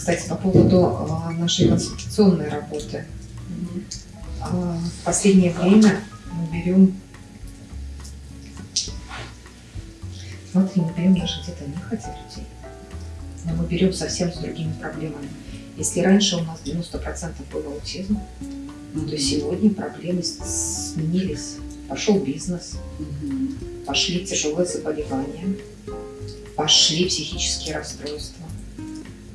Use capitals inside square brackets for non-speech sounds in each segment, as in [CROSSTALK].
Кстати, по поводу а, нашей консультационной работы. А, В последнее время мы берем... Смотри, мы берем даже где-то нехотя людей, но мы берем совсем с другими проблемами. Если раньше у нас 90% было аутизм, то сегодня проблемы сменились. Пошел бизнес, Мгм. пошли тяжелые заболевания, пошли психические расстройства,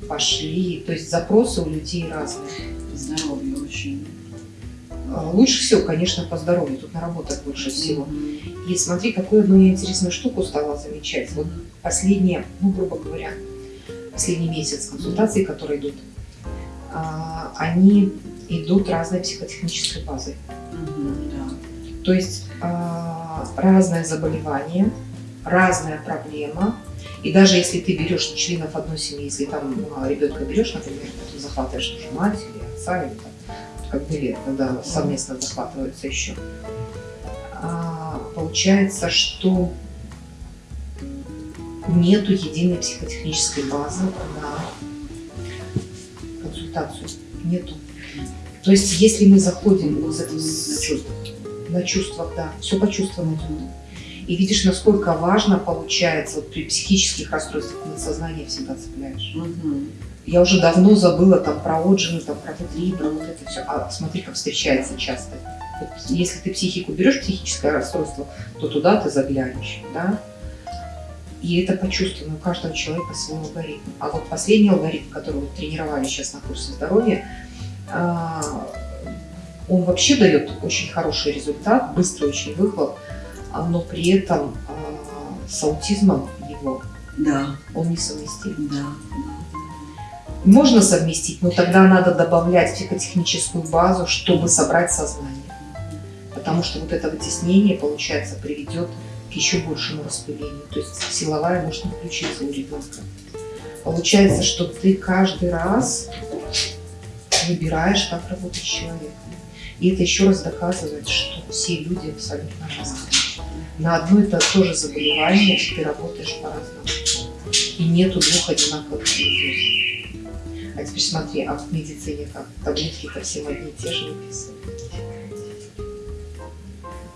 пошли, то есть запросы у людей разные. Здоровье очень. А, Лучше всего, конечно, по здоровью, тут наработать лучше всего. Мгм. И смотри, какую я интересную штуку стала замечать. Вот последние, ну, грубо говоря, последний месяц консультаций, которые идут, а, они идут разной психотехнической базой. Мгм, Да. То есть а, разное заболевание, разная проблема. И даже если ты берешь членов одной семьи, если там ну, ребенка берешь, например, потом захватываешь тоже мать или отца, или там, как были, когда совместно захватываются еще, а, получается, что нету единой психотехнической базы на консультацию. Нету. То есть, если мы заходим вот с этого На чувствах. на чувствах, да, все по чувствам идет. И видишь, насколько важно получается вот при психических расстройствах на сознание всегда цепляешь. Мгм. Я уже давно забыла там про отжимы, там про Т3, про вот это все. А смотри, как встречается часто. Вот если ты психику берешь, психическое расстройство, то туда ты заглянешь, да? И это почувствовано у каждого человека свой алгоритм. А вот последний алгоритм, который вот тренировали сейчас на курсе здоровья, а, он вообще дает очень хороший результат, быстрый очень выхлоп, но при этом а, с аутизмом его Да, он несовместим. да. Можно совместить, но тогда надо добавлять психотехническую базу, чтобы собрать сознание. Потому что вот это вытеснение, получается, приведет к еще большему распылению. То есть силовая может не включиться у ребенка. Получается, что ты каждый раз выбираешь, как работать с человеком. И это еще раз доказывает, что все люди абсолютно разные. На одно и то же заболевание ты работаешь по-разному. И нету двух одинаковых диагнозов. А теперь смотри, а в медицине как? Таблетки-то всем одни и те же выписывают.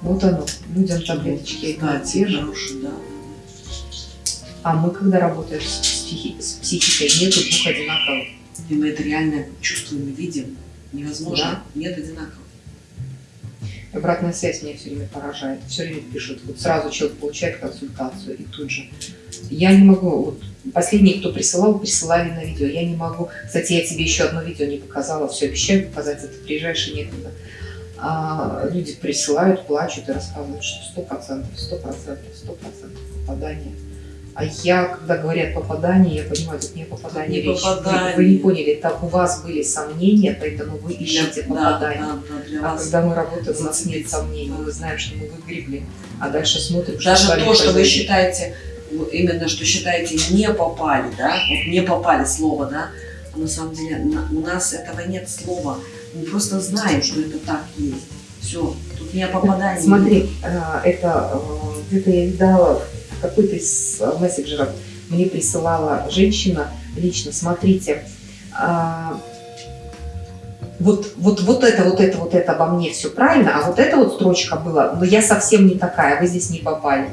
Вот оно, людям таблеточки одни и Кстати, те же. хороший, да. А мы, когда работаем с, психи- с психикой, нету двух одинаковых. И мы это реально чувствуем и видим. Невозможно. Да. Нет одинаковых. Обратная связь меня все время поражает. Все время пишут. Вот сразу человек получает консультацию и тут же. Я не могу, вот последние, кто присылал, присылали на видео. Я не могу. Кстати, я тебе еще одно видео не показала, все обещаю показать, ты приезжаешь и некогда. А, люди присылают, плачут и рассказывают, что сто процентов, сто процентов, сто процентов попадание. А я, когда говорят попадание, я понимаю, тут не попадание Не речь. Вы- попадание. Вы, не поняли, это у вас были сомнения, поэтому вы ищете Да, попадание. да, да, А когда мы работаем, у нас нет сомнений, мы знаем, что мы выгребли, а дальше смотрим, Даже с вами то, что вы считаете, именно что считаете не попали, да, вот не попали слово, да, а на самом деле у нас этого нет слова. Мы просто знаем, что это так есть. Все, тут не о попадании. Смотри, э, это э, где-то я видала какой-то из э, мессенджеров, мне присылала женщина лично, смотрите, а, вот, вот, вот это, вот это, вот это обо мне все правильно, а вот эта вот строчка была, но я совсем не такая, вы здесь не попали.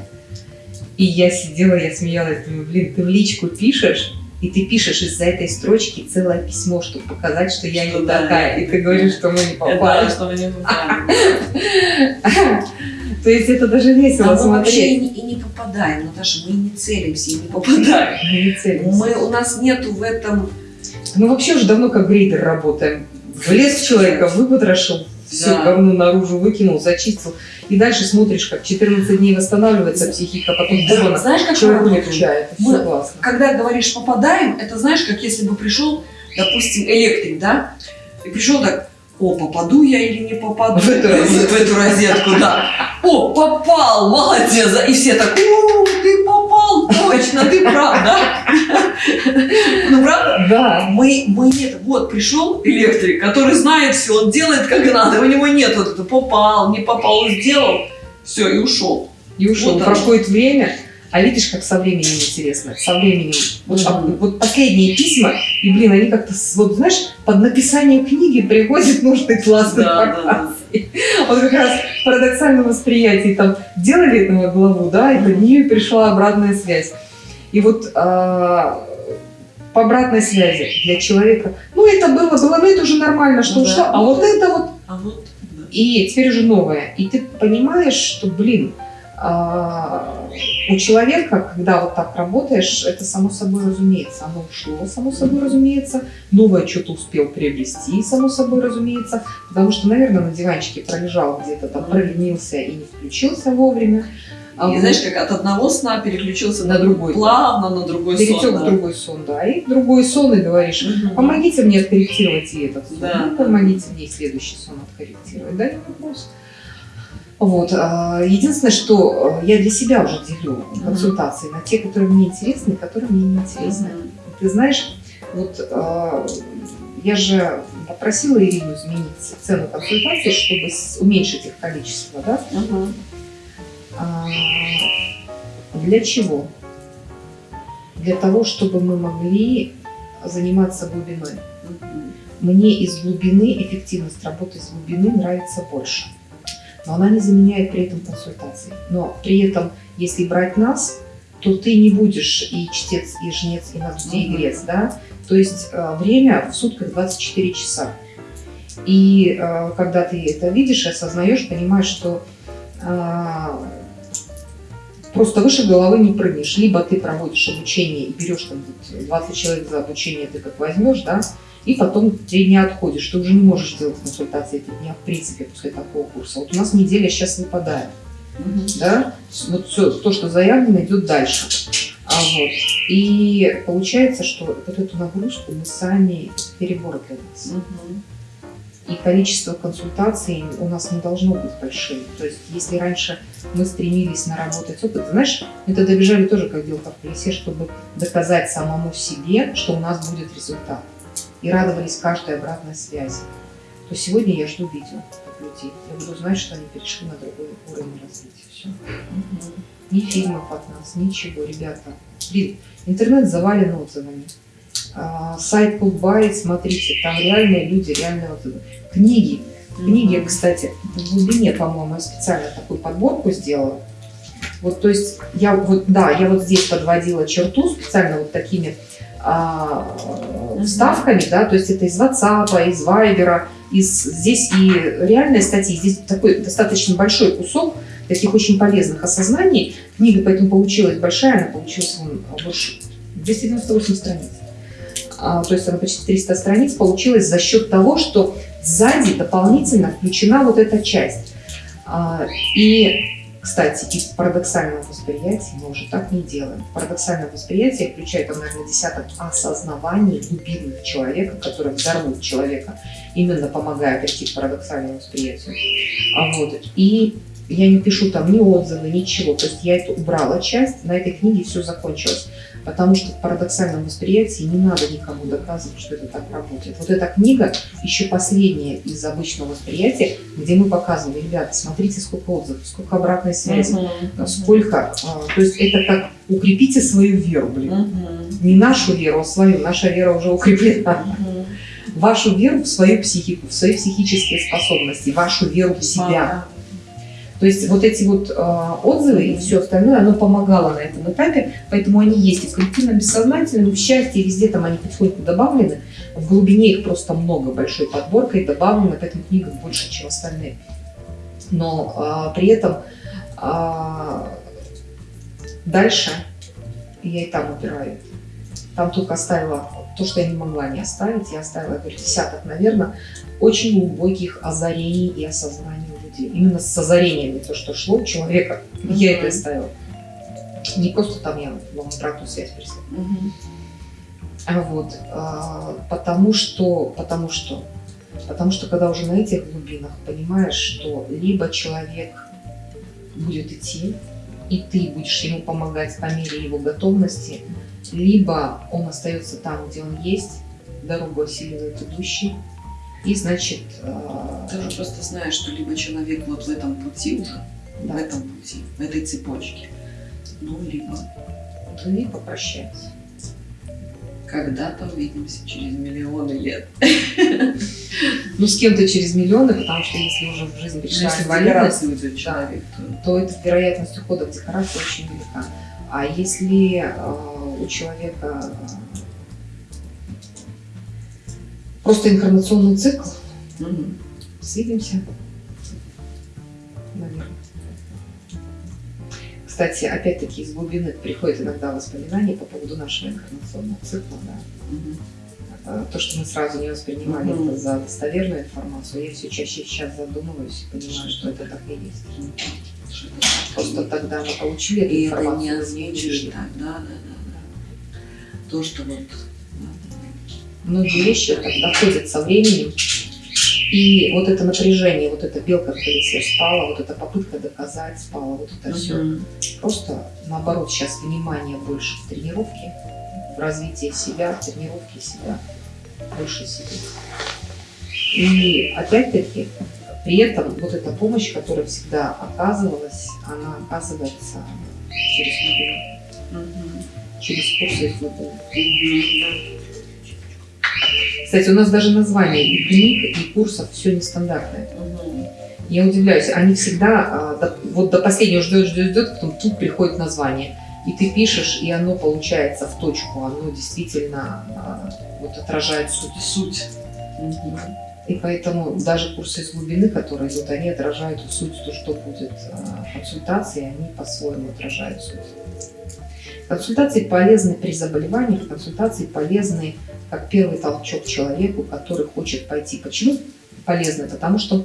И я сидела, я смеялась, думаю, блин, ты в личку пишешь, и ты пишешь из-за этой строчки целое письмо, чтобы показать, что я Что не да, такая, и ты говоришь, что мы не попали. что вы не [LAUGHS] попали. То есть это даже весело А мы вообще и смотреть. не, и не попадаем, Наташа, мы не целимся, и не [LAUGHS] попадаем. Мы не целимся. Мы, у нас нету в этом... Мы вообще уже давно как грейдер работаем. Влез в человека, выпотрошил, все Да. говно наружу выкинул, зачистил. И дальше смотришь, как 14 дней восстанавливается психика, потом Да, знаешь, как человек улегчает. Мы- классно. Когда говоришь попадаем, это знаешь, как если бы пришел, допустим, электрик, да, и пришел так, о, попаду я или не попаду В эту розетку. в эту розетку, да. О, попал, молодец, и все так, о, ты попал, точно, ты прав, да? Ну, правда? Да. Мы, мы нет, вот пришел электрик, который знает все, он делает как надо, у него нет вот это попал, не попал, сделал, все, и ушел. И ушел. Вот. Проходит время, А видишь, как со временем интересно, со временем. Вот, а, вот последние письма, и, блин, они как-то, вот знаешь, под написание книги приходит нужный классный Да, да, информации. Вот как раз в парадоксальном восприятии там делали этому главу, да, и под нее пришла обратная связь. И вот а, по обратной связи для человека, ну это было, было, ну это уже нормально, что Ну да. ушло, а вот это вот А вот, да. и теперь уже новое. И ты понимаешь, что, блин, а, у человека, когда вот так работаешь, это само собой разумеется. Оно ушло, само собой разумеется. Новое что-то успел приобрести, само собой разумеется. Потому что, наверное, на диванчике пролежал где-то там, проленился и не включился вовремя. А И вот знаешь, как от одного сна переключился На на, другой. Плавно на другой перетек сон. в да. другой сон, да. И в другой сон и говоришь, Мгм. Помогите мне откорректировать и этот сон. Да. Ну, помогите мне и следующий сон откорректировать. Да, не вопрос. Вот. а, Единственное, что э, я для себя уже делю консультации на те, которые мне интересны и которые мне не интересны. Ты знаешь, вот э, я же попросила Ирину изменить цену консультации, чтобы уменьшить их количество, да? А, Для чего? Для того, чтобы мы могли заниматься глубиной. Мне из глубины, эффективность работы из глубины нравится больше. Но она не заменяет при этом консультации. Но при этом, если брать нас, то ты не будешь и чтец, и жнец, и на суде, и грец, да? То есть э, время в сутках 24 часа. И э, когда ты это видишь осознаешь, понимаешь, что э, просто выше головы не прыгнешь. Либо ты проводишь обучение и берешь там вот 20 человек за обучение, ты как возьмешь, да, и потом три дня отходишь. Ты уже не можешь делать консультации эти дня, в принципе, после такого курса. Вот у нас неделя сейчас выпадает, Мгм. да, вот все, то, что заявлено, идет дальше. А вот. И получается, что вот эту нагрузку мы сами, перебор для нас. Мгм. И количество консультаций у нас не должно быть большим. То есть, если раньше мы стремились наработать опыт, знаешь, мы тогда бежали тоже как белка в колесе, чтобы доказать самому себе, что у нас будет результат. И радовались каждой обратной связи. То сегодня я жду видео от людей. Я буду знать, что они перешли на другой уровень развития. Все. Ни фильмов от нас, ничего, ребята. Блин, интернет завален отзывами. А, сайт Кубай, смотрите, там реальные люди, реальные отзывы. Книги. Книги, Мгм. кстати, в глубине, по-моему, я специально такую подборку сделала. Вот, то есть, я вот, да, я вот здесь подводила черту специально вот такими а, вставками, да, то есть это из WhatsApp, из Viber, из, здесь и реальные статьи, здесь такой достаточно большой кусок таких очень полезных осознаний. Книга поэтому получилась большая, она получилась больше 298 страниц. А, то есть она почти 300 страниц получилась за счет того, что сзади дополнительно включена вот эта часть. А, и, кстати, и в парадоксальном восприятии мы уже так не делаем. Парадоксальное восприятие включает, наверное, десяток осознаваний глубинных человека, которые взорвут человека, именно помогая прийти к парадоксальному восприятию. А вот, и я не пишу там ни отзывы, ничего. То есть я это убрала часть, на этой книге все закончилось. Потому что в парадоксальном восприятии не надо никому доказывать, что это так работает. Вот эта книга еще последняя из обычного восприятия, где мы показывали, ребята, смотрите, сколько отзывов, сколько обратной связи, Мгм. сколько. а, то есть это как укрепите свою веру, блин. Мгм. Не нашу веру, а свою. Наша вера уже укреплена. Мгм. Вашу веру в свою психику, в свои психические способности, вашу веру в себя. То есть вот эти вот э, отзывы и все остальное, оно помогало на этом этапе, поэтому они есть и в коллективном бессознательном, в счастье, везде там они потихоньку добавлены. В глубине их просто много, большой подборкой добавлено, поэтому книга больше, чем остальные. Но э, при этом э, дальше я и там убираю. Там только оставила то, что я не могла не оставить. Я оставила, говорю, десяток, наверное, очень глубоких озарений и осознаний людей. Именно с озарениями, то, что шло у человека, я это оставила. Не просто там я вам обратную связь прислала. Мгм. А Вот, а, потому что, потому что, потому что когда уже на этих глубинах понимаешь, что либо человек будет идти, и ты будешь ему помогать по мере его готовности, либо он остается там, где он есть, дорогу осиливает идущий, и значит, а, Ты уже просто знаешь, что либо человек вот в этом пути уже, в да, этом пути, в этой цепочке, Ну, либо то и попрощаться. когда-то увидимся через миллионы лет. Ну, с кем-то через миллионы, потому что если уже в жизнь пришла Если инвалидность, человек, то... то эта вероятность ухода в декорацию очень велика. А если э, у человека просто информационный цикл, Мгм. свидимся, наверное. Кстати, опять-таки из глубины приходят иногда воспоминания по поводу нашего информационного цикла. Да. Э, То, что мы сразу не воспринимали Мгм. это за достоверную информацию, я все чаще сейчас задумываюсь и понимаю, что это так и есть. Что-то Просто тогда мы получили эту И это информацию. не озвучишь да, да, да, да. То, что вот... Многие вещи доходят со временем. И вот это напряжение, вот эта белка в колесе спала, вот эта попытка доказать спала, вот это все. Просто наоборот сейчас внимание больше в тренировке, в развитии себя, в тренировке себя, больше себе. И опять-таки, при этом вот эта помощь, которая всегда оказывалась, она оказывается через глубину, через курсы глубины. Мгм. Кстати, у нас даже название и книг, и курсов все нестандартное. Я удивляюсь, они всегда, а, вот до последнего ждет, ждет, ждет, потом тут приходит название. И ты пишешь, и оно получается в точку, оно действительно а, вот отражает суть. Суть. И поэтому даже курсы из глубины, которые идут, они отражают суть, то, что будет а, консультации, они по-своему отражают суть. Консультации полезны при заболеваниях, консультации полезны как первый толчок человеку, который хочет пойти. Почему полезны? Потому что,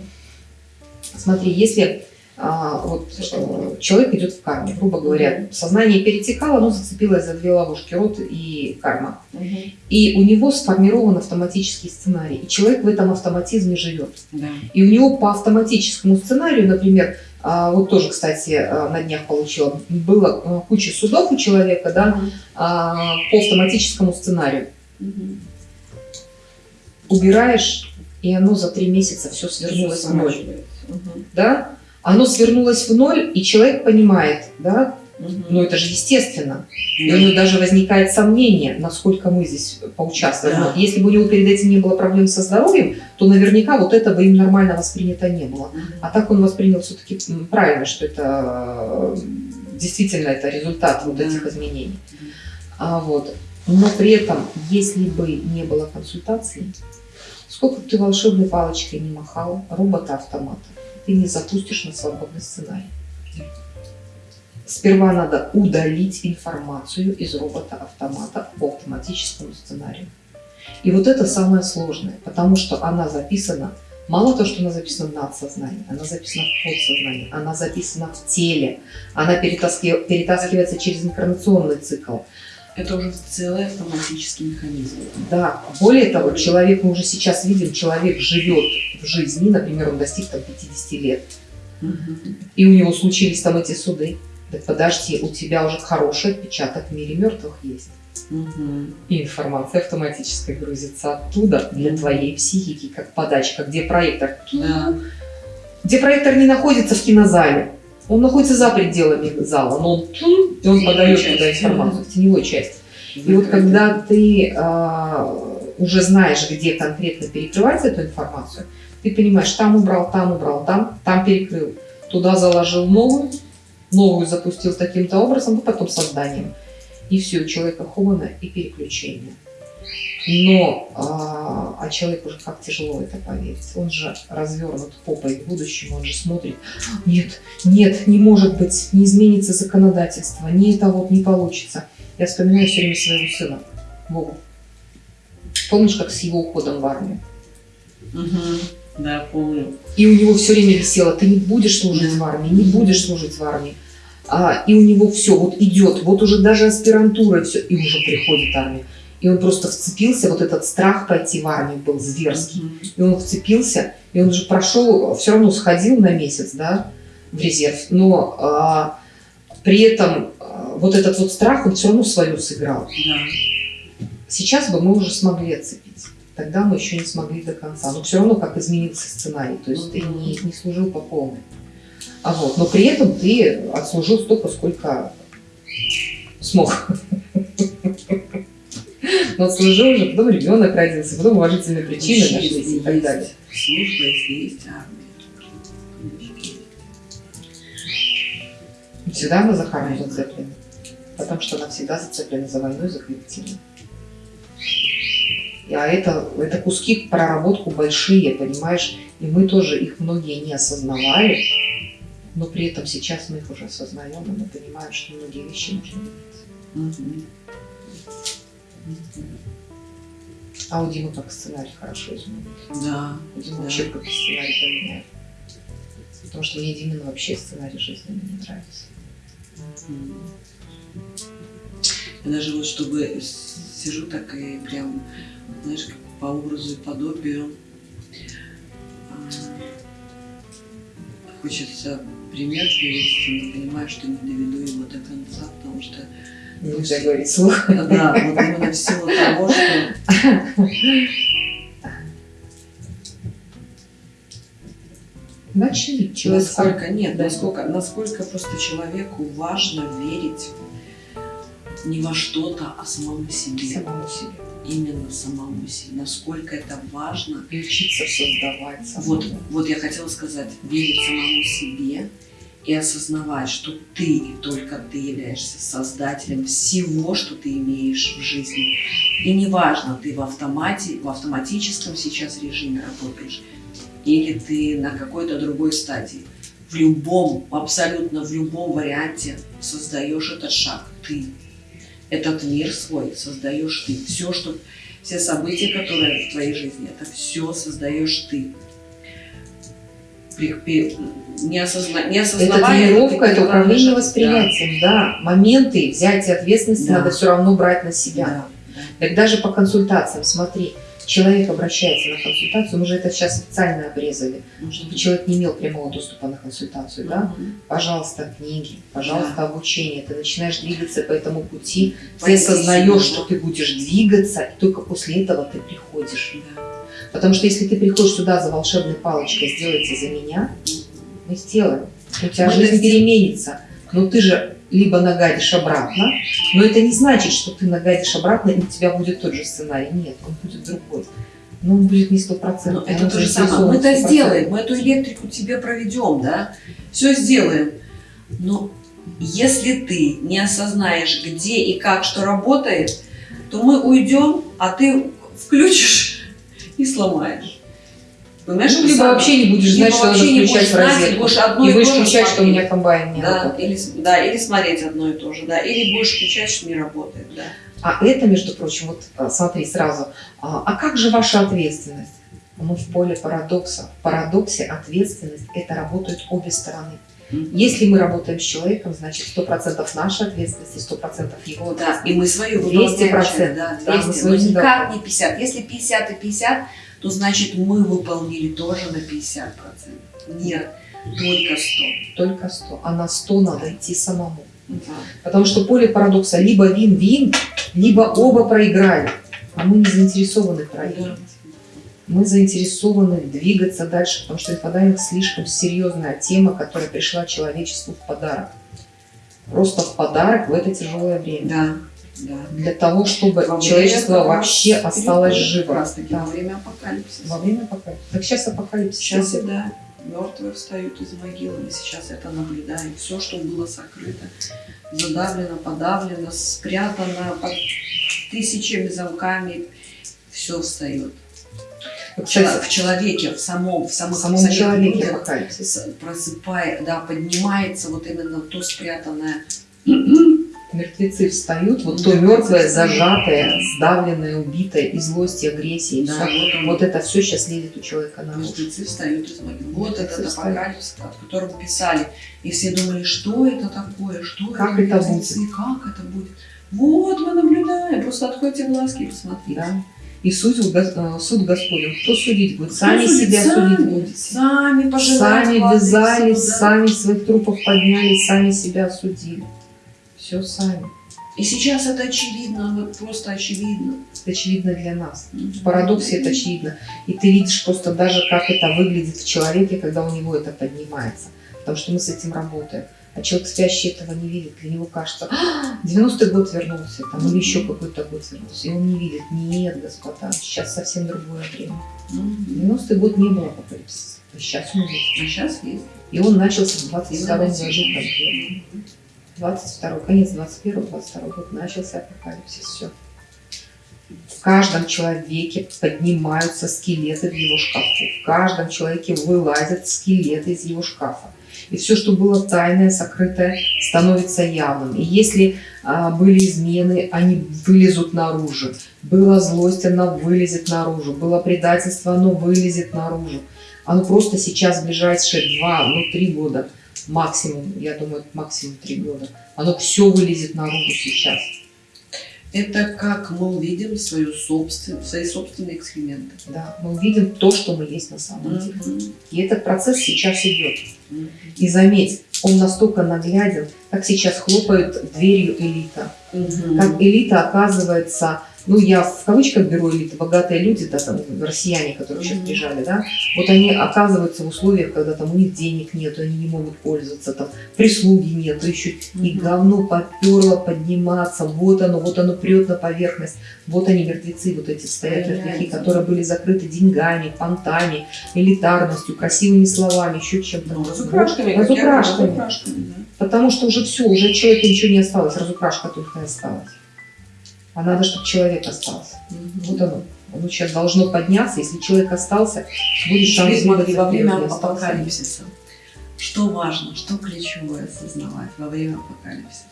смотри, если а, вот э, человек идет в карме, грубо говоря, сознание перетекало, оно зацепилось за две ловушки, род и карма. Мгм. И у него сформирован автоматический сценарий, и человек в этом автоматизме живет. Да. И у него по автоматическому сценарию, например, вот тоже, кстати, а, на днях получила, было а, куча судов у человека, да, а, по автоматическому сценарию. Убираешь, и оно за три месяца все свернулось в ноль, да? Оно свернулось в ноль, и человек понимает, да, Мгм. ну это же естественно. И у него даже возникает сомнение, насколько мы здесь поучаствуем. Да. Если бы у него перед этим не было проблем со здоровьем, то наверняка вот это бы им нормально воспринято не было. А так он воспринял все-таки правильно, что это действительно это результат вот этих изменений. А вот. Но при этом, если бы не было консультации, сколько бы ты волшебной палочкой не махал, робота-автомата, ты не запустишь на свободный сценарий. Сперва надо удалить информацию из робота-автомата по автоматическому сценарию. И вот это самое сложное, потому что она записана, мало того, что она записана на подсознании, она записана в подсознании, она записана в теле, она перетаски- перетаскивается через инкарнационный цикл. Это уже целый автоматический механизм. Да, более того, человек, мы уже сейчас видим, человек живет в жизни, например, он достиг там 50 лет, Мгм. и у него случились там эти суды. Так подожди, у тебя уже хороший отпечаток в мире мертвых есть. Мгм. И информация автоматически грузится оттуда для твоей психики, как подачка, где проектор. Да. Где проектор не находится в кинозале. Он находится за пределами зала, но он, и он подает Часть. туда информацию, в теневой части. И вот когда ты а, уже знаешь, где конкретно перекрывать эту информацию, ты понимаешь, там убрал, там убрал, там, там перекрыл, туда заложил новую, новую запустил таким-то образом, а потом созданием. И все, у человека хобана и переключение. Но а, а человек уже как тяжело это поверить. Он же развернут попой к будущему, он же смотрит, нет, нет, не может быть, не изменится законодательство, не это вот не получится. Я вспоминаю все время своего сына, Вову. Помнишь, как с его уходом в армию? Мгм. Да, помню. И у него все время висело, ты не будешь служить в армии, не будешь служить в армии. А, и у него все вот идет, вот уже даже аспирантура, все, и уже приходит армия. И он просто вцепился, вот этот страх пойти в армию был зверский. Мгм. И он вцепился, и он же прошел, все равно сходил на месяц, да, в резерв. Но а, при этом а, вот этот вот страх, он все равно свою сыграл. Да. Сейчас бы мы уже смогли отцепить. Тогда мы еще не смогли до конца. Но все равно как изменился сценарий. То есть ты не, не служил по полной. А вот, но при этом ты отслужил столько, сколько Смог. Но служил уже, потом ребенок родился, потом уважительные причины нашлись и так далее. Служба, если есть армия. Всегда она за карму зацеплена. Потому что она всегда зацеплена за войну и за коллективную. А это, это куски проработку большие, понимаешь? И мы тоже их многие не осознавали, но при этом сейчас мы их уже осознаем, и мы понимаем, что многие вещи нужно менять. А у Димы как сценарий хорошо изменить. Да. У Димы Да. вообще как сценарий поменяет. Потому что мне Димин вообще сценарий жизни не нравится. Я даже вот чтобы сижу так и прям, знаешь, как по образу и подобию. Хочется пример привести, но понимаю, что не доведу его до конца, потому что, Нельзя говорить слух. да, вот именно в силу того, что Начни. Человек насколько нет, Да. насколько, насколько просто человеку важно верить не во что-то, а самому себе. самому себе. Именно самому себе. Насколько это важно. И учиться создавать. самому. Вот, вот я хотела сказать, верить самому себе и осознавать, что ты и только ты являешься создателем всего, что ты имеешь в жизни. И неважно, ты в автомате, в автоматическом сейчас режиме работаешь, или ты на какой-то другой стадии. В любом, абсолютно в любом варианте создаешь этот шаг ты. Этот мир свой создаешь ты. Все, что, все события, которые в твоей жизни, это все создаешь ты. При- при- не, осозна, не Это осознавая, тренировка, ты это управление восприятием, да. Моменты взятия ответственности Да. надо все равно брать на Да, себя. да, да. Так даже по консультациям, смотри, человек обращается на консультацию, мы же это сейчас специально обрезали, чтобы человек не имел прямого доступа на консультацию, да? Пожалуйста, книги, пожалуйста, обучение. Ты начинаешь двигаться по этому пути, ты осознаешь, что ты будешь двигаться, и только после этого ты приходишь. Да. Потому что если ты приходишь сюда за волшебной палочкой, сделайте за меня, мы сделаем. У тебя Мы жизнь переменится. Но ты же либо нагадишь обратно, но это не значит, что ты нагадишь обратно, и у тебя будет тот же сценарий. Нет, он будет другой. Но он будет не Ну, стопроцентный. это он то же самое. Мы это 100%. сделаем, мы эту электрику тебе проведем, да? Все сделаем. Но если ты не осознаешь, где и как что работает, то мы уйдем, а ты включишь и сломаешь. Понимаешь, Ну, либо самое. вообще не будешь знать, что надо включать в розетку. будешь одно И и будешь включать, что у меня комбайн не Да, работает. или, да, или смотреть одно и то же, да, или будешь включать, что не работает, да. А это, между прочим, вот а, смотри сразу, а, а как же ваша ответственность? Мы в поле парадокса. В парадоксе ответственность – это работают обе стороны. Если мы работаем с человеком, значит 100% наша ответственность и 100% его Да, и мы свою 200%, выполняем часть, да, да, мы 200, свою но никак не 50. Если 50 и 50, то значит мы выполнили тоже на 50%. Нет, только 100. Только 100. А на 100 надо идти самому. Да. Потому что поле парадокса либо вин-вин, либо оба проиграли. А мы не заинтересованы проигрывать. Мы заинтересованы двигаться дальше, потому что инфодайвинг слишком серьезная тема, которая пришла человечеству в подарок. Просто в подарок в это тяжелое время. Да, да. Для того, чтобы Во человечество вообще осталось живо. Как раз таки Да. во время апокалипсиса. Во время апокалипсиса. Так сейчас апокалипсис. Сейчас и да, мертвые встают из могилы, мы сейчас это наблюдаем. Все, что было сокрыто, задавлено, подавлено, спрятано под тысячами замками, все встает. Кстати, в человеке, в самом, в в самом, самих человеке людях просыпая, да, поднимается вот именно то спрятанное. Мертвецы встают, вот то мертвое, зажатое, сдавленное, убитое, и злость, и агрессия, и Да, вот он. Вот это все сейчас лезет у человека на. Мертвецы встают из могил. Вот этот апокалипсис, о котором писали. И все думали, что это такое, что Как это это мертвецы, как это будет. Вот мы наблюдаем, просто откройте глазки и посмотрите. Да. И суд, Гос- э, суд Господень. Кто судить будет? Сами судит? себя сами, судить будете. Сами пожинать Сами вязались, да. сами своих трупов подняли, сами себя осудили. Все сами. И сейчас это очевидно, вот просто очевидно. Это очевидно для нас. В парадоксе это очевидно. И ты видишь просто даже, как это выглядит в человеке, когда у него это поднимается. Потому что мы с этим работаем. А человек спящий этого не видит. Для него кажется, «А, 90-й год вернулся, там, или еще какой-то год вернулся. И он не видит. Нет, господа, сейчас совсем другое время. Мгм. 90-й год не было апокалипсиса. Сейчас он есть. А сейчас есть. И он начался в 22 году. 22 конец 21 22 год начался апокалипсис. Все. В каждом человеке поднимаются скелеты в его шкафу. В каждом человеке вылазят скелеты из его шкафа. И все, что было тайное, сокрытое, становится явным. И если а, были измены, они вылезут наружу. Была злость, она вылезет наружу. Было предательство, оно вылезет наружу. Оно просто сейчас, в ближайшие два, ну три года максимум, я думаю, максимум три года, оно все вылезет наружу сейчас. Это как мы увидим свою собствен... свои собственные эксперименты. Да, мы увидим то, что мы есть на самом деле. Мгм. И этот процесс сейчас идет. Мгм. И заметь, он настолько нагляден, как сейчас хлопают дверью элита. Мгм. Как элита оказывается, ну я в кавычках беру элиты, богатые люди, да, там россияне, которые сейчас бежали, да, вот они оказываются в условиях, когда там у них денег нет, они не могут пользоваться, там прислуги нет, еще и говно поперло подниматься, вот оно, вот оно прет на поверхность, вот они мертвецы, вот эти стоят мертвяки, которые были закрыты деньгами, понтами, элитарностью, красивыми словами, еще чем-то. Ну, разукрашками. Разукрашками. говорю, разукрашками, да. Потому что уже все, уже от человека ничего не осталось, разукрашка только и осталась. А надо, чтобы человек остался. Мгм. Вот оно. Оно сейчас должно подняться. Если человек остался, будет шанс смотри, во время апокалипсиса. Что важно, что ключевое осознавать во время апокалипсиса?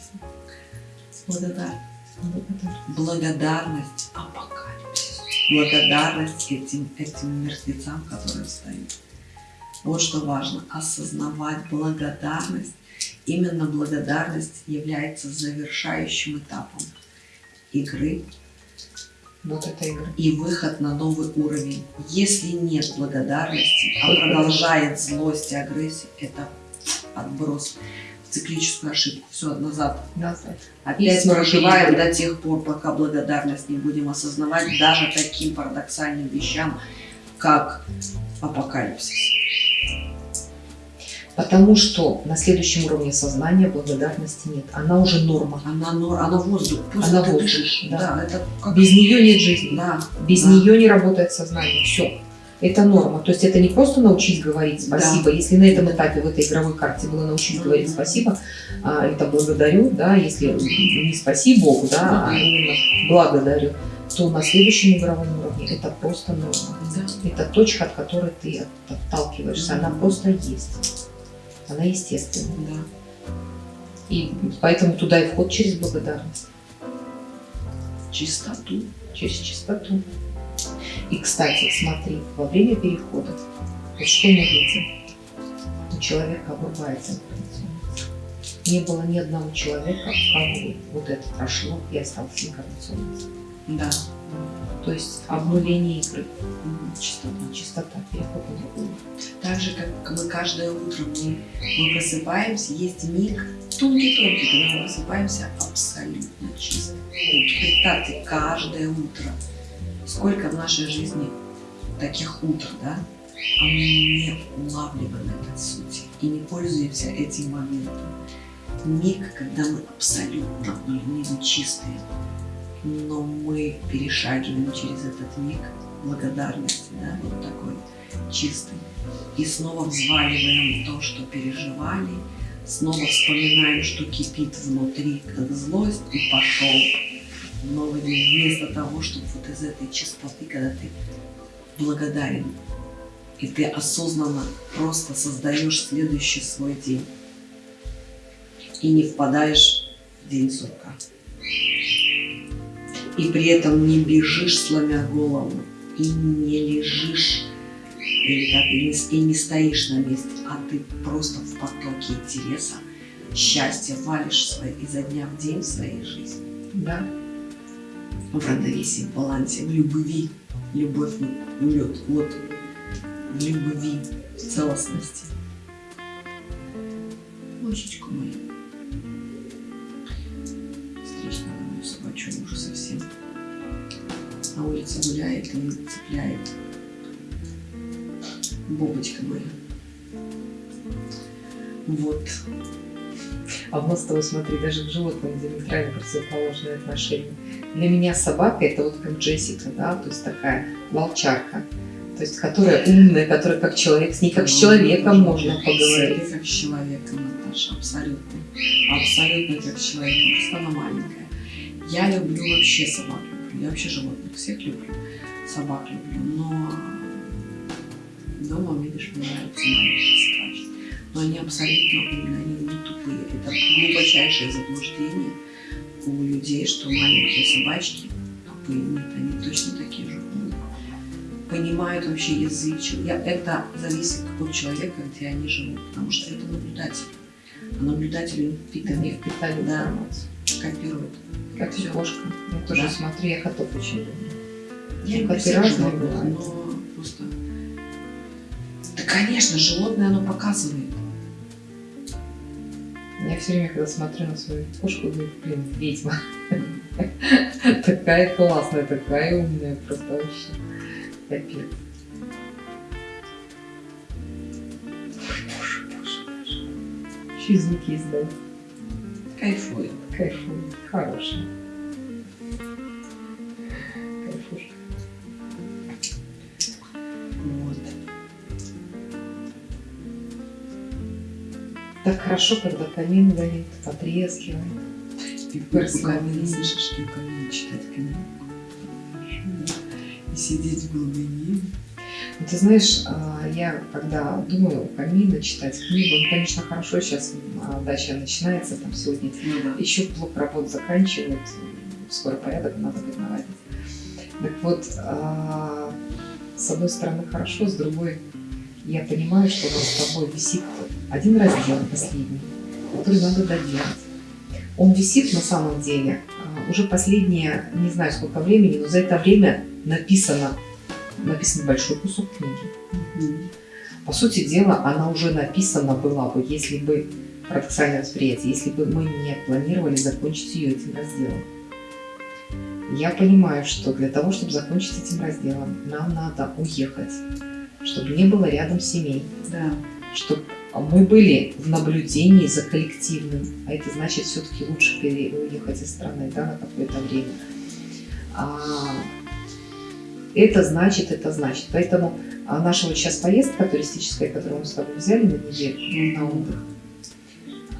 Благодарность. Благодарность апокалипсису. Благодарность этим, этим мертвецам, которые встают. Вот что важно. Осознавать благодарность. Именно благодарность является завершающим этапом игры Вот это игра. и выход на новый уровень. Если нет благодарности, а продолжает злость и агрессия, это отброс в циклическую ошибку. Все назад. Назад. Опять снова проживаем до тех пор, пока благодарность не будем осознавать даже таким парадоксальным вещам, как апокалипсис. Потому что на следующем уровне сознания благодарности нет. Она уже норма. Она, нор- она воздух. Просто Она воздух, дышишь. да. Да. это как... Без нее нет жизни. Да. Без да. нее не работает сознание. Все. Это норма. То есть это не просто научить говорить спасибо. Если на этом этапе, в этой игровой карте было научить Мгм. говорить спасибо, а, это благодарю, да, если не спаси Богу, да, а именно благодарю, то на следующем игровом уровне это просто норма. Да. Это точка, от которой ты от- отталкиваешься. Она Мгм. просто есть. Она естественная. Да. И поэтому туда и вход через благодарность, Чистоту. через чистоту. И, кстати, смотри, во время перехода, вот что мы видим? У человека инкарнационность. Не было ни одного человека, у кого вот это прошло и остался инкарнационность. Да. То есть обнуление игры. Чистота. чистота, переход на другую. Так же, как мы каждое утро мы, мы просыпаемся, есть миг тонкий-тонкий, когда мы просыпаемся абсолютно чисто. Представьте, каждое утро. Сколько в нашей жизни таких утр, да? А мы не улавливаем этой сути и не пользуемся этим моментом. Миг, когда мы абсолютно не чистые, но мы перешагиваем через этот миг благодарности, да, вот такой чистый. И снова взваливаем то, что переживали, снова вспоминаем, что кипит внутри, как злость, и пошел новый день. Вместо того, чтобы вот из этой чистоты, когда ты благодарен, и ты осознанно просто создаешь следующий свой день. И не впадаешь в день сурка. И при этом не бежишь, сломя голову, и не лежишь, или так, и не, и не стоишь на месте, а ты просто в потоке интереса, счастья валишь свои, изо дня в день в своей жизни. Да. В равновесии, в балансе, в любви. Любовь улет, вот в любви, в целостности. Лучечку мою. На улице гуляет и цепляет. Бобочка моя. Вот. А у нас с тобой, смотри, даже в животном диаметрально противоположные отношения. Для меня собака это вот как Джессика, да, то есть такая волчарка. То есть, которая умная, которая как человек, с ней как с человеком можно поговорить. Как с человеком, Наташа, абсолютно. Абсолютно как с человеком, просто она маленькая. Я люблю вообще собак. Я вообще животных всех люблю, собак люблю, но дома, видишь, мне нравятся маленькие собачки. Но они абсолютно умные, они не тупые. Это глубочайшее заблуждение у людей, что маленькие собачки тупые. Нет, они точно такие же умные. Понимают вообще язык. Я, это зависит от человека, где они живут, потому что это наблюдатель. А наблюдатель впитывает. Впитали Да. информацию. Копирует. Как Всё. кошка. Я тоже Да. смотрю, я котов очень люблю. Я Ну, разные бывают. но просто... Да, конечно, животное оно показывает. Я все время, когда смотрю на свою кошку, говорю, блин, ведьма. [LAUGHS] Такая классная, такая умная, просто вообще. Капец. Ой, боже, боже, боже. Еще и звуки издать. Кайфует. Кайфую. Хорошая. Кайфушка. Вот. Так хорошо, когда камин горит, потрескивает. И в камине слышишь, что камин читать книгу. И сидеть в глубине. Ты знаешь, а, я когда думаю камина читать книгу, ну, конечно, хорошо, сейчас а, дача начинается, там сегодня Ну да. еще блок работ заканчивают, скоро порядок надо будет наводить. Так вот, а, с одной стороны хорошо, с другой я понимаю, что у нас с тобой висит один раздел последний, который надо доделать. Он висит на самом деле уже последние, не знаю сколько времени, но за это время написано, написан большой кусок книги. По сути дела, она уже написана была бы, если бы парадоксальное восприятие, если бы мы не планировали закончить ее этим разделом. Я понимаю, что для того, чтобы закончить этим разделом, нам надо уехать, чтобы не было рядом семей, Да. чтобы мы были в наблюдении за коллективным, а это значит все-таки лучше уехать из страны да, на какое-то время. А, это значит, это значит. Поэтому а, наша вот сейчас поездка туристическая, которую мы с тобой взяли на неделю на отдых,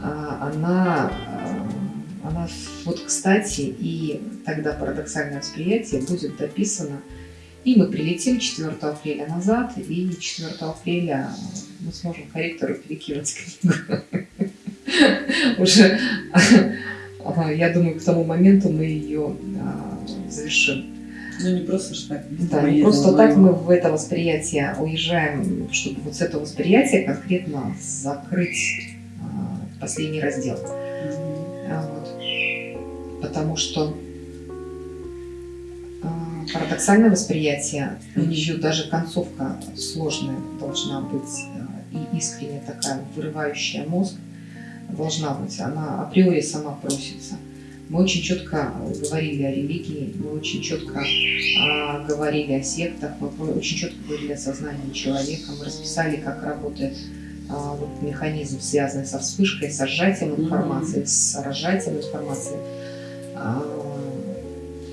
а, она, а, она вот кстати и тогда парадоксальное восприятие будет дописано и мы прилетим 4 апреля назад, и 4 апреля мы сможем корректору перекинуть книгу. [LAUGHS] Уже, я думаю, к тому моменту мы ее завершим. Ну не просто ж так. Да, не просто так мы в это восприятие уезжаем, чтобы вот с этого восприятия конкретно закрыть а, последний раздел. А, вот. Потому что а, парадоксальное восприятие, у нее даже концовка сложная должна быть а, и искренне такая, вырывающая мозг должна быть. Она априори сама просится. Мы очень четко говорили о религии, мы очень четко а, говорили о сектах, мы очень четко говорили о сознании человека, мы расписали, как работает а, вот механизм, связанный со вспышкой, со сжатием информации, с разжатием информации. А,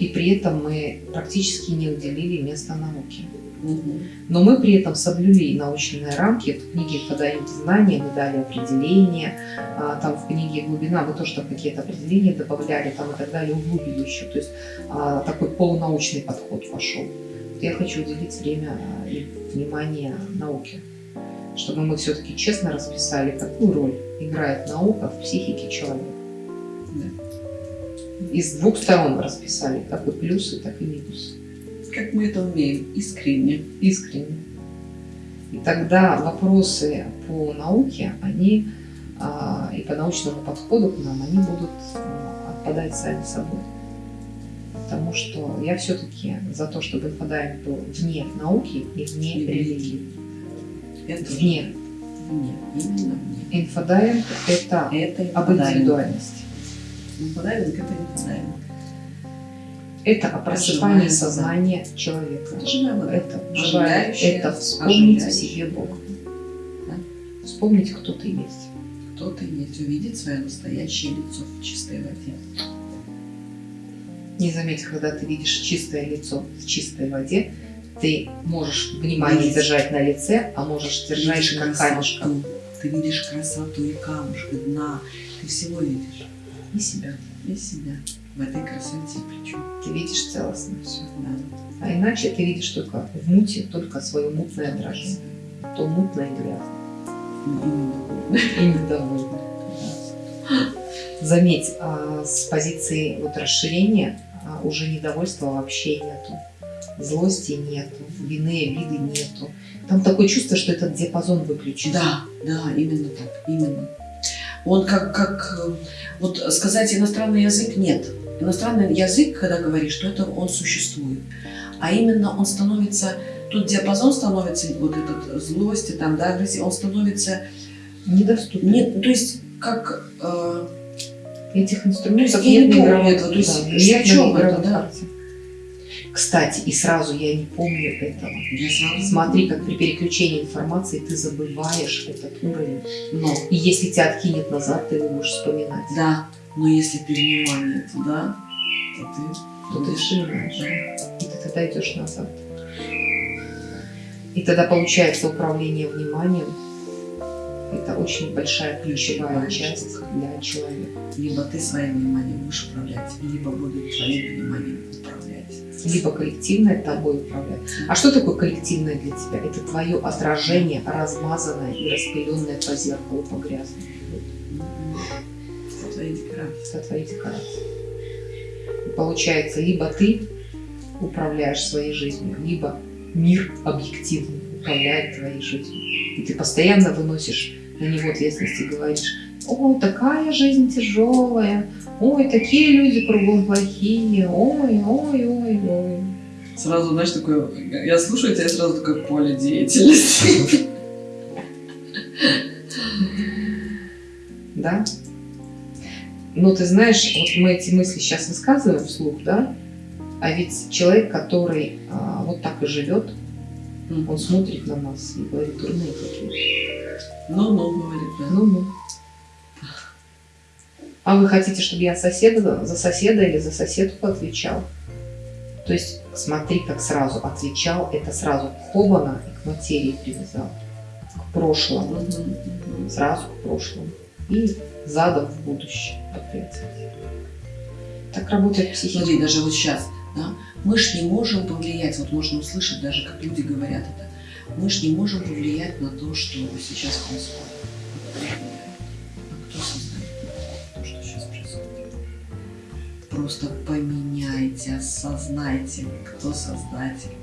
И при этом мы практически не уделили места науке. Но мы при этом соблюли научные рамки. В книге «Подают знания» мы дали определение. а, Там в книге «Глубина» мы тоже какие-то определения добавляли там и так далее, углубили еще. То есть а, такой полунаучный подход вошел. Вот Я хочу уделить время а, и внимание науке. Чтобы мы все-таки честно расписали, какую роль играет наука в психике человека. И с двух сторон расписали, как и плюсы, так и минусы Как мы это умеем? Искренне. искренне. И тогда вопросы по науке, они а, и по научному подходу к нам, они будут а, отпадать сами собой. Потому что я все-таки за то, чтобы инфодайвинг был вне науки и вне религии. Это Вне. Вне. Именно вне. Инфодайвинг – это Это об индивидуальности. Инфодайвинг это инфодайвинг. Это о просыпании сознания человека. Это живая. Это вспомнить оживляющая. себе Бога. Да. Вспомнить, кто ты есть. кто ты есть, увидеть свое настоящее лицо в чистой воде. Не заметь, когда ты видишь чистое лицо в чистой воде, ты можешь внимание Видеть. держать на лице, а можешь держать Видишь как камешка. Ты видишь красоту и камушек, и дна. Ты всего видишь. И себя, и себя. В этой красоте причем. Ты видишь целостно все. Да. А иначе ты видишь только в муте, только свое мутное отражение. То мутное и грязное. И недовольно. Заметь, а, с позиции вот расширения а, уже недовольства вообще нету. Злости нету, вины, обиды нету. Там такое чувство, что этот диапазон выключен. Да, да, именно так, именно. Он как, как, э, вот сказать иностранный язык нет. Иностранный язык, когда говоришь, что это он существует. А именно он становится, тут диапазон становится, вот этот злости, там, да, агрессии, он становится, Недоступен. нет, то есть как, э, Этих инструментов Я не нет игровой- этого, то есть да, нет о на это, да? Кстати, и сразу я не помню этого. Смотри, как при переключении информации ты забываешь этот уровень. но, И если тебя откинет назад, ты его будешь вспоминать. да, но если ты внимание туда, то ты, То ты вспоминаешь. Да. И ты тогда идешь назад. И тогда получается управление вниманием. Это очень большая ключевая часть для человека. Либо ты своим вниманием будешь управлять, либо будут твоим вниманием управлять. Либо коллективное тобой управляет. А что такое коллективное для тебя? Это твое отражение, размазанное и распыленное по зеркалу, по грязному. Декорации. Это твои декорации. И получается, либо ты управляешь своей жизнью, либо мир объективно управляет твоей жизнью. И ты постоянно выносишь на него ответственность и говоришь, ой, такая жизнь тяжелая, ой, такие люди кругом плохие, ой, ой, ой, ой. Сразу, знаешь, такое, я слушаю тебя, сразу такое поле деятельности. [LAUGHS] Да? Но ты знаешь, вот мы эти мысли сейчас высказываем вслух, да? А ведь человек, который а, вот так и живет, он смотрит на нас и говорит, дурные какие. Ну-ну, говорит, да. Ну, ну. А вы хотите, чтобы я соседа, за соседа или за соседку отвечал? То есть, смотри, как сразу отвечал, это сразу хобана и к материи привязал, к прошлому, Мгм, мгм. сразу к прошлому. И задом в будущее опять. Так работает психика. Смотри, даже вот сейчас, да, мы ж не можем повлиять, вот можно услышать даже, как люди говорят это, мы ж не можем повлиять на то, что сейчас происходит. А кто создает то, что сейчас происходит? Просто поменяйте, осознайте, кто создатель.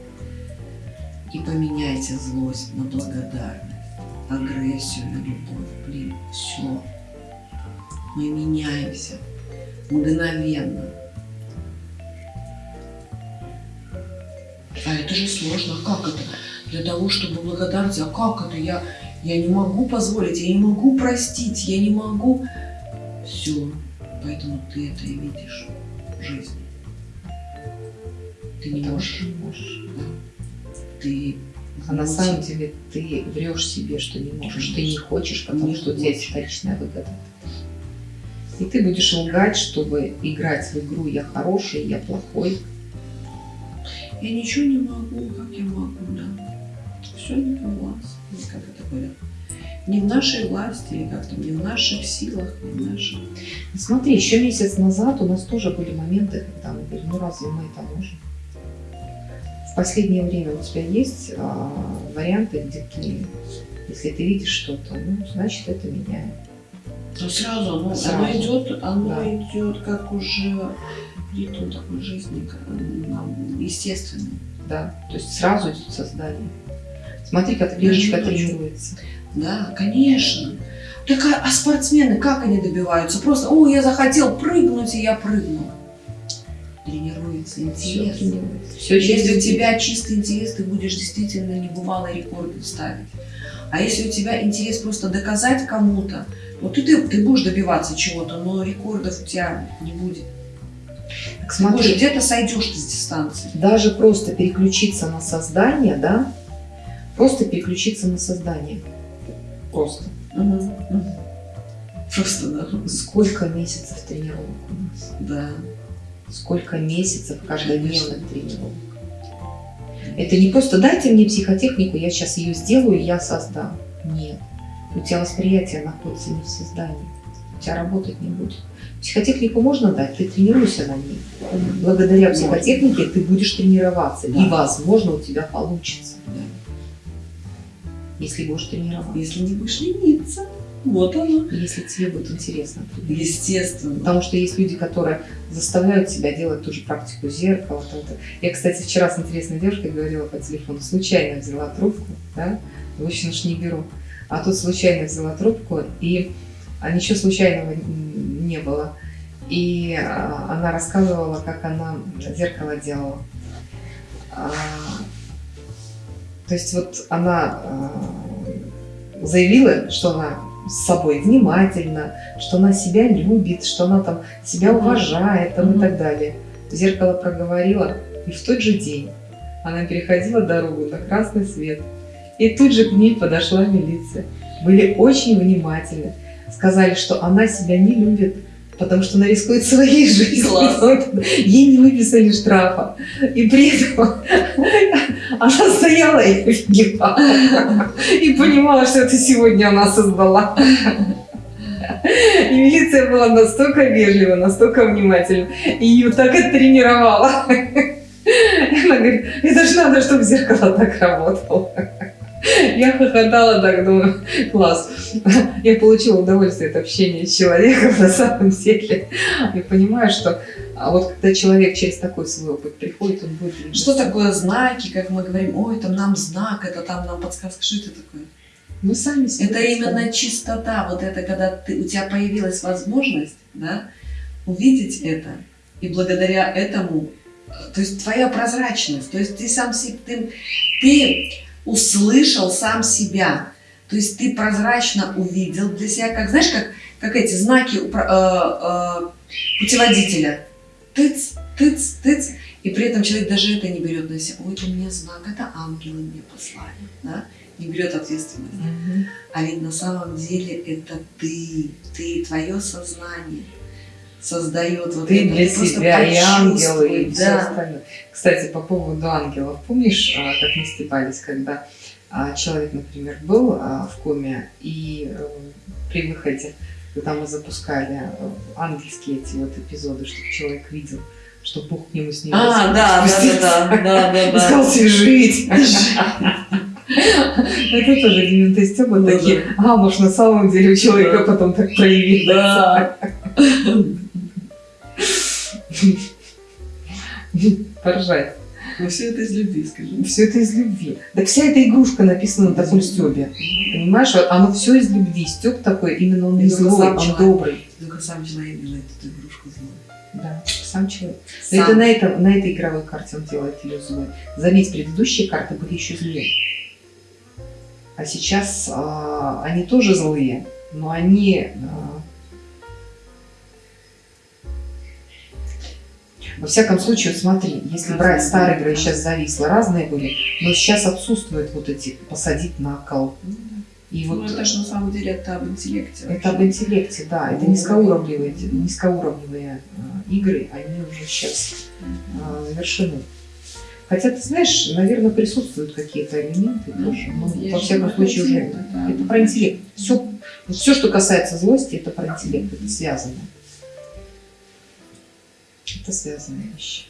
И поменяйте злость на благодарность, агрессию на любовь. Блин, все. Мы меняемся мгновенно. А это же сложно. А Как это? Для того, чтобы благодарить, а как это? Я, я не могу позволить, я не могу простить, я не могу. Все. Поэтому ты это и видишь в жизни. Ты не Потому можешь. не можешь. Ты А на самом деле ты врешь себе, что не можешь, ты не хочешь, потому Не что у тебя есть хочешь. вторичная выгода. И ты будешь лгать, чтобы играть в игру «я хороший, я плохой». Я ничего не могу, как я могу, да. Все не у вас, как это говорят. Не в нашей власти, или как там, не в наших силах, не в наших. Смотри, еще месяц назад у нас тоже были моменты, когда мы говорили, ну разве мы это можем? В последнее время у тебя есть а, варианты, где ты, если ты видишь что-то, ну, значит, это меняет. Но сразу оно, Сразу. оно идет, оно Да. идет как уже ритм такой жизни, естественный. Да, то есть сразу идет создание. Смотри, как ночью. тренируется. Да, конечно. Так а, а спортсмены, как они добиваются? Просто, о, я захотел прыгнуть, и я прыгнул. Тренируется Все интерес. тренируется. Все Если у тебя чистый интерес, ты будешь действительно небывалые рекорды ставить. А если у тебя интерес просто доказать кому-то, вот и ты, ты будешь добиваться чего-то, но рекордов у тебя не будет. Так Ты будешь смотри, где-то сойдешь ты с дистанции. даже просто переключиться на создание, да, просто переключиться на создание. Просто. Просто, да. Сколько месяцев тренировок у нас? Да. Сколько месяцев каждодневных тренировок? Это не просто дайте мне психотехнику, я сейчас ее сделаю, и я создам. Нет. У тебя восприятие находится не в создании. У тебя работать не будет. Психотехнику можно дать, ты тренируйся на ней. Благодаря психотехнике ты будешь тренироваться. Да. И, возможно, у тебя получится, да. если будешь тренироваться. Если не будешь лениться, вот оно. Если тебе будет интересно. Естественно. Потому что есть люди, которые заставляют себя делать ту же практику зеркала. там, то. Я, кстати, вчера с интересной девушкой говорила по телефону, случайно взяла трубку, да, обычно ж не беру. А тут случайно взяла трубку, и а ничего случайного не было. И а, она рассказывала, как она зеркало делала. А, то есть вот она а, заявила, что она с собой внимательна, что она себя любит, что она там себя уважает там, и так далее. Зеркало проговорила, и в тот же день она переходила дорогу на красный свет. И тут же к ней подошла милиция. Были очень внимательны. Сказали, что она себя не любит, потому что она рискует своей [LAUGHS] жизнью. Класс. Ей не выписали штрафа. И при этом [LAUGHS] она стояла и офигевала. И понимала, что это сегодня она создала. И милиция была настолько вежлива, настолько внимательна. И ее так оттренировала. И [LAUGHS] Она говорит, это же надо, чтобы зеркало так работало. [LAUGHS] Я хохотала так, думаю, класс. Я получила удовольствие от общения с человеком на самом деле. Я понимаю, что а вот когда человек через такой свой опыт приходит, он будет... Что такое знаки, как мы говорим, ой, там нам знак, это там нам подсказка, что это такое? Мы сами себе Это именно чистота, вот это, когда ты, у тебя появилась возможность, да, увидеть это, и благодаря этому, э, то есть твоя прозрачность, то есть ты сам себе, ты, ты услышал сам себя, то есть ты прозрачно увидел для себя, как, знаешь, как, как эти знаки э, э, путеводителя, тыц, тыц, тыц, и при этом человек даже это не берет на себя, ой, это мне знак, это ангелы мне послали, да, не берет ответственность. Мгм. А ведь на самом деле это ты, ты, твое сознание создает вот Ты это. для просто себя и ангелы, и почувствуй, все да. остальное. Кстати, по поводу ангелов. Помнишь, а, как мы стебались, когда а, человек, например, был а, в коме, и э, при выходе, когда мы запускали э, ангельские эти вот эпизоды, чтобы человек видел, что Бог к нему с ним А, да, да, да, да, да, да, да. [LAUGHS] сказал свяжить. [LAUGHS] [LAUGHS] Это тоже Дементей Стёба Ну такие. А, может, на самом деле у человека Да. потом так проявилось. Поржать. Но все это из любви, скажи. Все это из любви. Да вся эта игрушка написана на таком Стёбе. Понимаешь, оно все из любви. Стёб такой, именно он не злой, он человек. добрый. Только сам человек делает эту игрушку злой. Да, сам человек. Сам. это на, этом, на этой игровой карте он делает ее злой. Заметь, предыдущие карты были еще злее. А сейчас а, они тоже злые, но они... а, во всяком случае, вот смотри, если брать старые игры, сейчас зависло, разные были, но сейчас отсутствуют вот эти посадить на кол. И Ну, вот это же на самом деле это об интеллекте. это об вообще. интеллекте, да. Это Ну, низкоуровневые, низкоуровневые а, игры, они уже сейчас а, завершены. Хотя, ты знаешь, наверное, присутствуют какие-то элементы тоже. Но, Есть во всяком случае, уже интеллект, да. это про интеллект. Все, все, что касается злости, это про интеллект, это связано. Это связанные вещи.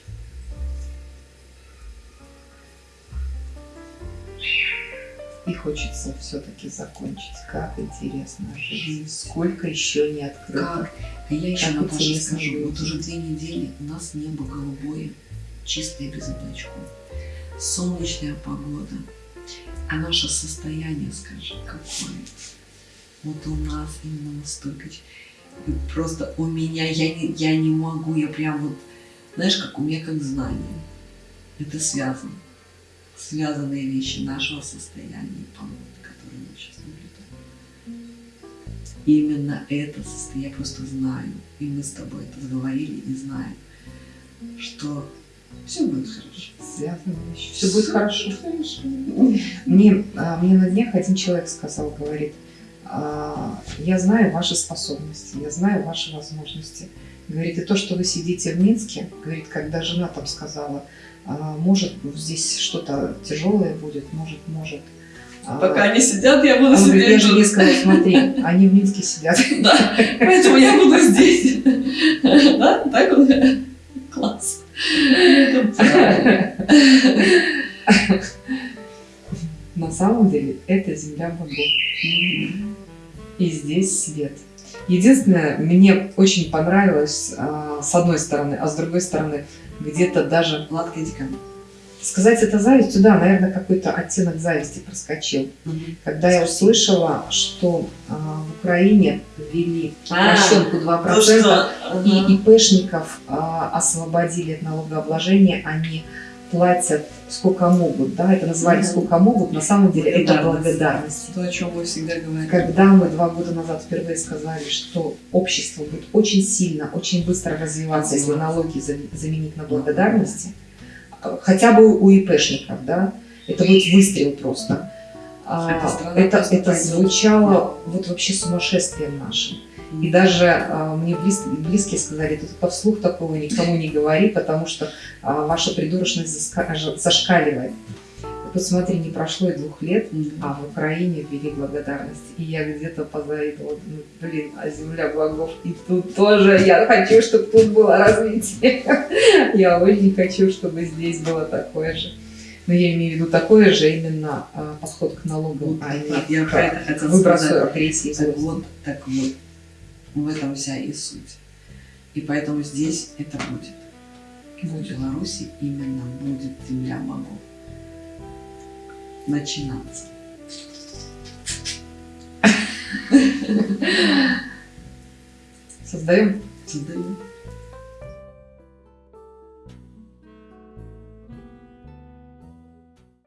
И хочется все-таки закончить. Как интересно жить. Сколько еще не открыто. Как? А я еще Как Наташа скажу, вот уже две недели у нас небо голубое, чистое без облачков. Солнечная погода. А наше состояние, скажи, какое? Вот у нас именно настолько... Просто у меня, я не, я не могу, я прям вот, знаешь, как у меня как знание. Это связано. Связанные вещи нашего состояния и погоды, которые мы сейчас наблюдаем. Именно это состояние, я просто знаю, и мы с тобой это заговорили и знаем, что все будет хорошо. Связанные вещи. Все будет хорошо. Хорошо. Мне, а, мне на днях один человек сказал, говорит, я знаю ваши способности, я знаю ваши возможности. Говорит, и то, что вы сидите в Минске, говорит, когда жена там сказала, а, может, здесь что-то тяжелое будет, может, может. А, Пока они сидят, я буду он говорит, я сидеть жене тут. сказала, смотри, [LAUGHS] они в Минске сидят. Да, поэтому я буду здесь. [LAUGHS] Да, так вот. Класс. [LAUGHS] На самом деле это земля богов. И здесь свет. Единственное, мне очень понравилось а, с одной стороны, а с другой стороны, где-то даже мне. сказать это завистью, да, наверное, какой-то оттенок зависти проскочил. Когда я услышала, что а, в Украине ввели А, упрощенку 2%, Ну что? и Ага. ИПшников а, освободили от налогообложения, они платят сколько могут, да, это назвали Мгм. сколько могут, на самом деле это Благодарность. То, о чем мы всегда говорим. Когда мы два года назад впервые сказали, что общество будет очень сильно, очень быстро развиваться, если налоги за- заменить на благодарности, хотя бы у ИПшников, да, это будет выстрел просто. А, Это, это звучало вот вообще сумасшествием нашим. И даже а, мне близ- близкие сказали, ты только вслух такого никому не говори, потому что а, ваша придурочность заска- зашкаливает. И не прошло и двух лет, Мгм. а в Украине ввели благодарность. И я где-то позавидовала, думаю, блин, а земля богов. И тут тоже я хочу, чтобы тут было развитие. [LAUGHS] Я очень хочу, чтобы здесь было такое же. Но я имею в виду такое же именно а, подход к налогам, а не Вот, я про это хотела выбросу сказать. Так вот, так вот. В этом вся и суть. И поэтому здесь это будет. В Беларуси именно будет земля богов. Начинаться. Создаем Создаем.